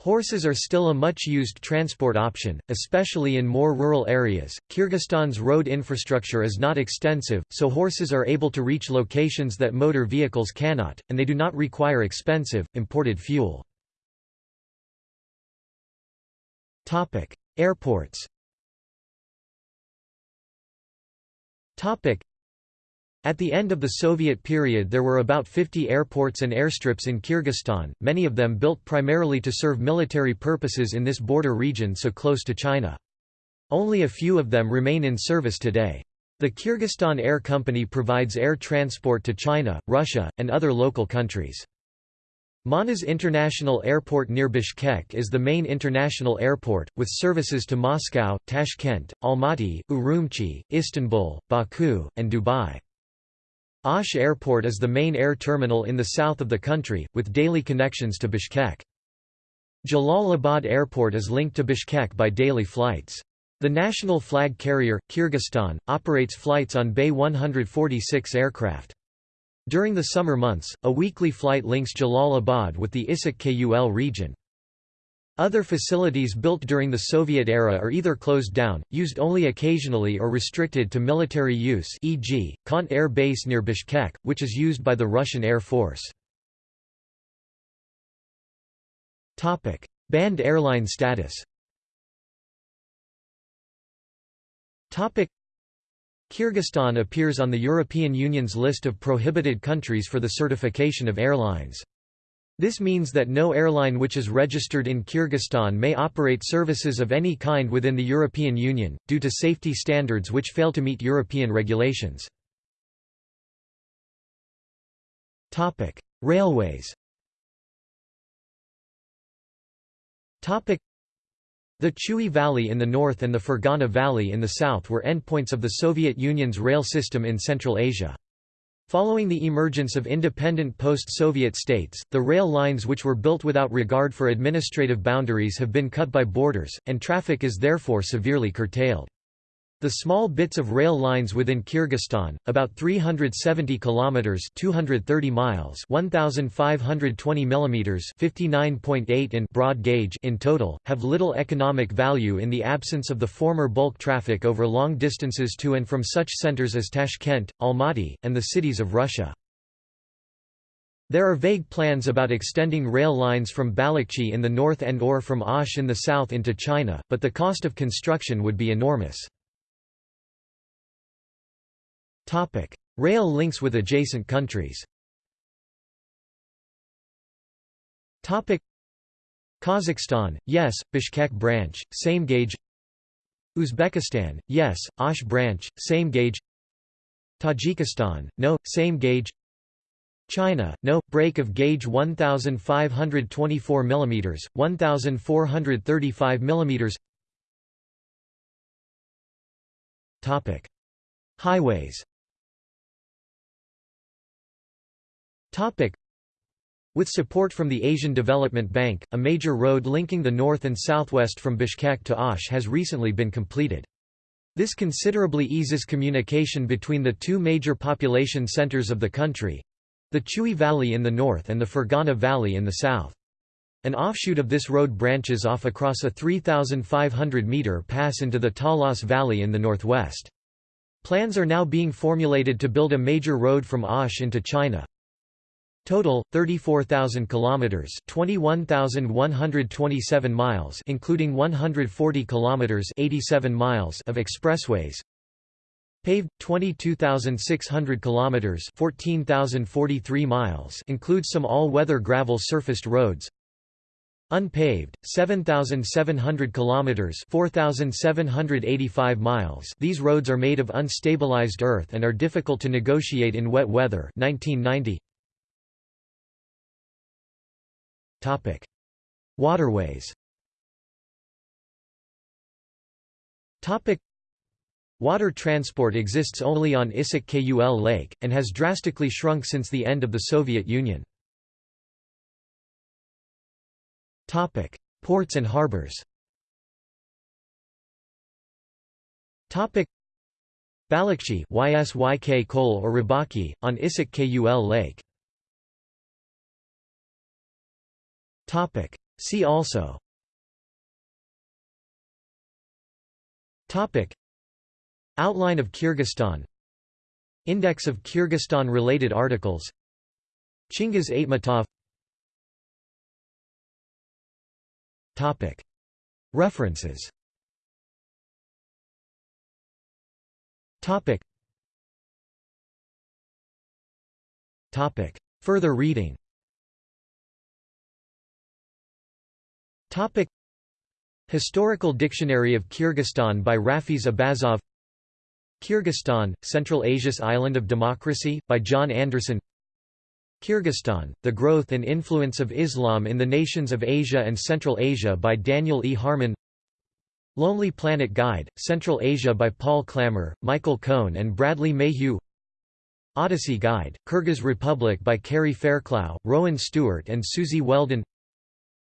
Horses are still a much-used transport option, especially in more rural areas. Kyrgyzstan's road infrastructure is not extensive, so horses are able to reach locations that motor vehicles cannot, and they do not require expensive, imported fuel. Topic: Airports. Topic: At the end of the Soviet period there were about 50 airports and airstrips in Kyrgyzstan, many of them built primarily to serve military purposes in this border region so close to China. Only a few of them remain in service today. The Kyrgyzstan Air Company provides air transport to China, Russia, and other local countries. Manas International Airport near Bishkek is the main international airport, with services to Moscow, Tashkent, Almaty, Urumqi, Istanbul, Baku, and Dubai. Osh Airport is the main air terminal in the south of the country, with daily connections to Bishkek. Jalalabad Airport is linked to Bishkek by daily flights. The national flag carrier, Kyrgyzstan, operates flights on BAe 146 aircraft. During the summer months, a weekly flight links Jalalabad with the Issyk Kul region. Other facilities built during the Soviet era are either closed down, used only occasionally or restricted to military use e.g., Kant Air Base near Bishkek, which is used by the Russian Air Force. Banned airline status Kyrgyzstan appears on the European Union's list of prohibited countries for the certification of airlines. This means that no airline which is registered in Kyrgyzstan may operate services of any kind within the European Union, due to safety standards which fail to meet European regulations. Railways The Chui Valley in the north and the Fergana Valley in the south were endpoints of the Soviet Union's rail system in Central Asia. Following the emergence of independent post-Soviet states, the rail lines which were built without regard for administrative boundaries have been cut by borders, and traffic is therefore severely curtailed. The small bits of rail lines within Kyrgyzstan, about 370 kilometers (230 miles, 1520 millimeters, 59.8 in broad gauge in total, have little economic value in the absence of the former bulk traffic over long distances to and from such centers as Tashkent, Almaty, and the cities of Russia. There are vague plans about extending rail lines from Balykchy in the north and or from Osh in the south into China, but the cost of construction would be enormous. Topic: Rail links with adjacent countries. Topic: Kazakhstan, yes, Bishkek branch, same gauge. Uzbekistan, yes, Osh branch, same gauge. Tajikistan, no, same gauge. China, no, break of gauge 1524 mm, 1435 mm. Topic: Highways With support from the Asian Development Bank, a major road linking the north and southwest from Bishkek to Osh has recently been completed. This considerably eases communication between the two major population centers of the country—the Chui Valley in the north and the Fergana Valley in the south. An offshoot of this road branches off across a 3,500-metre pass into the Talas Valley in the northwest. Plans are now being formulated to build a major road from Osh into China, Total 34,000 kilometers, 21,127 miles, including 140 kilometers, 87 miles of expressways. Paved 22,600 kilometers, 14,043 miles, includes some all-weather gravel surfaced roads. Unpaved 7,700 kilometers, 4,785 miles. These roads are made of unstabilized earth and are difficult to negotiate in wet weather. 1990. Topic: Waterways. Topic: Water transport exists only on Issyk Kul Lake, and has drastically shrunk since the end of the Soviet Union. Topic: Ports and harbors. Topic: Balykchy YSYK Kol or Rybaki, on Issyk Kul Lake. Topic. See also Topic. Outline of Kyrgyzstan Index of Kyrgyzstan-related articles Chingiz Aitmatov Topic. References Topic. Topic. Further reading Topic. Historical Dictionary of Kyrgyzstan by Rafis Abazov. Kyrgyzstan, Central Asia's Island of Democracy, by John Anderson. Kyrgyzstan, The Growth and Influence of Islam in the Nations of Asia and Central Asia by Daniel E. Harmon. Lonely Planet Guide, Central Asia by Paul Clammer, Michael Kohn and Bradley Mayhew. Odyssey Guide, Kyrgyz Republic by Kerry Fairclough, Rowan Stewart and Susie Weldon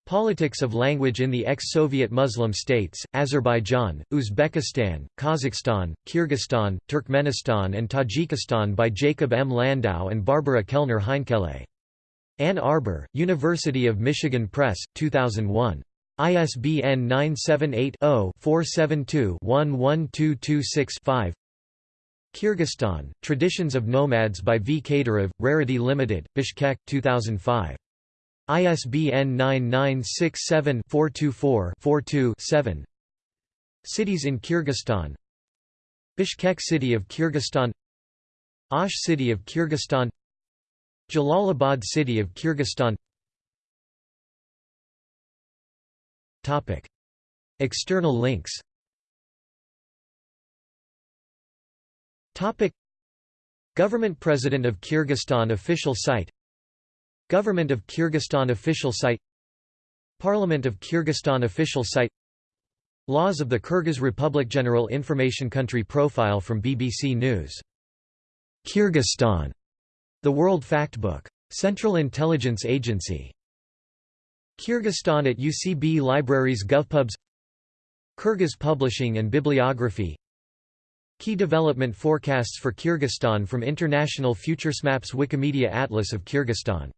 Politics of language in the ex-Soviet Muslim states, Azerbaijan, Uzbekistan, Kazakhstan, Kyrgyzstan, Turkmenistan and Tajikistan by Jacob M. Landau and Barbara Kellner Heinkele. Ann Arbor, University of Michigan Press, 2001. ISBN 978-0-472-11226-5 Kyrgyzstan, Traditions of Nomads by V. Kadyrov, Rarity Limited, Bishkek, 2005. ISBN 9967-424-42-7 Cities in Kyrgyzstan. Bishkek City of Kyrgyzstan. Osh City of Kyrgyzstan. Jalalabad City of Kyrgyzstan. Topic. External links. Topic. Government President of Kyrgyzstan official site Government of Kyrgyzstan official site Parliament of Kyrgyzstan official site Laws of the Kyrgyz Republic General Information Country Profile from BBC News. Kyrgyzstan. The World Factbook. Central Intelligence Agency. Kyrgyzstan at UCB Libraries GovPubs Kyrgyz Publishing and Bibliography Key development forecasts for Kyrgyzstan from International FuturesMaps Wikimedia Atlas of Kyrgyzstan